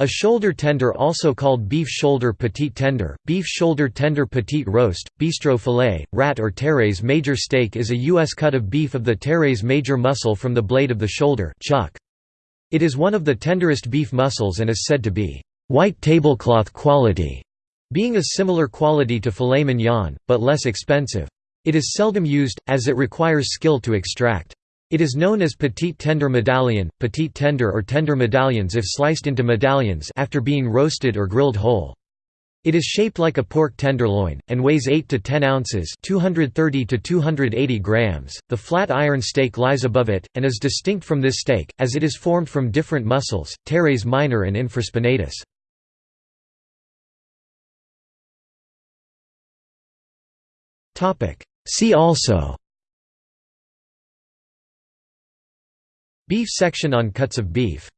A shoulder tender also called beef shoulder petite tender, beef shoulder tender petite roast, bistro filet, rat or teres major steak is a U.S. cut of beef of the teres major muscle from the blade of the shoulder chuck. It is one of the tenderest beef muscles and is said to be white tablecloth quality, being a similar quality to filet mignon, but less expensive. It is seldom used, as it requires skill to extract. It is known as petit tender medallion, petit tender or tender medallions if sliced into medallions after being roasted or grilled whole. It is shaped like a pork tenderloin, and weighs 8 to 10 ounces 230 to 280 grams. .The flat iron steak lies above it, and is distinct from this steak, as it is formed from different muscles, teres minor and infraspinatus. See also Beef section on cuts of beef